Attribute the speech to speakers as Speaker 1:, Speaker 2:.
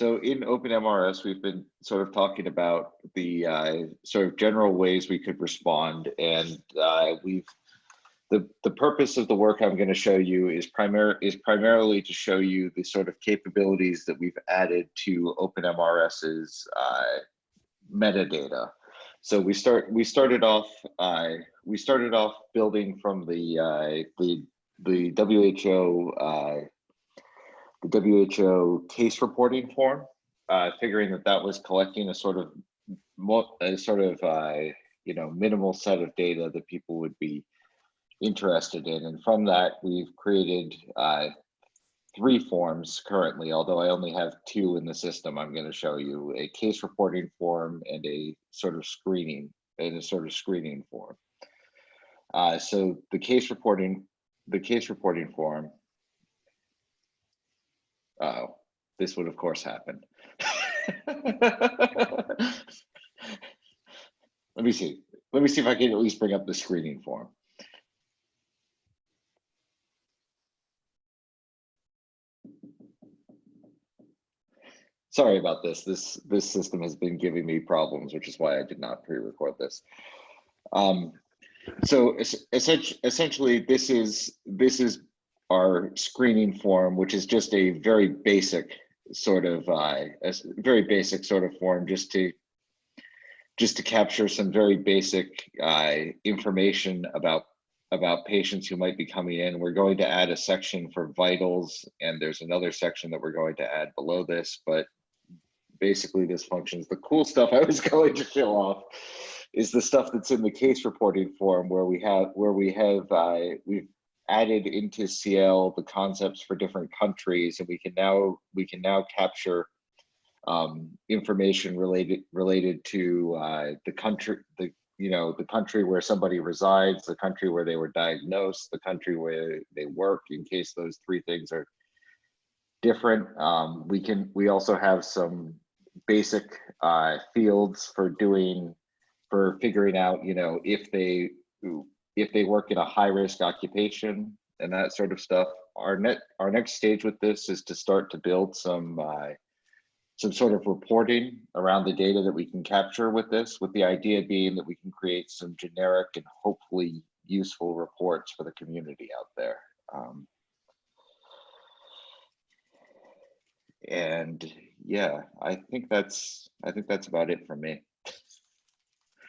Speaker 1: so in OpenMRS, we've been sort of talking about the uh, sort of general ways we could respond, and uh, we've the the purpose of the work I'm going to show you is primar is primarily to show you the sort of capabilities that we've added to OpenMRS's uh, metadata. So we start we started off uh, we started off building from the uh, the the WHO uh, the WHO case reporting form, uh, figuring that that was collecting a sort of a sort of uh, you know minimal set of data that people would be interested in. And from that, we've created uh, three forms currently, although I only have two in the system. I'm going to show you a case reporting form and a sort of screening and a sort of screening form. Uh, so the case reporting, the case reporting form. Oh, this would of course happen. Let me see. Let me see if I can at least bring up the screening form. sorry about this. This this system has been giving me problems, which is why I did not pre-record this. Um, so essentially, this is this is our screening form, which is just a very basic sort of uh, a very basic sort of form, just to just to capture some very basic uh, information about about patients who might be coming in. We're going to add a section for vitals, and there's another section that we're going to add below this, but basically this functions. The cool stuff I was going to show off is the stuff that's in the case reporting form where we have where we have uh, we've added into CIEL the concepts for different countries and we can now we can now capture um, information related related to uh, the country the you know the country where somebody resides the country where they were diagnosed the country where they work in case those three things are different. Um, we can we also have some basic uh, fields for doing for figuring out you know if they if they work in a high risk occupation and that sort of stuff our net our next stage with this is to start to build some uh, some sort of reporting around the data that we can capture with this with the idea being that we can create some generic and hopefully useful reports for the community out there um, and yeah, I think that's I think that's about it for me.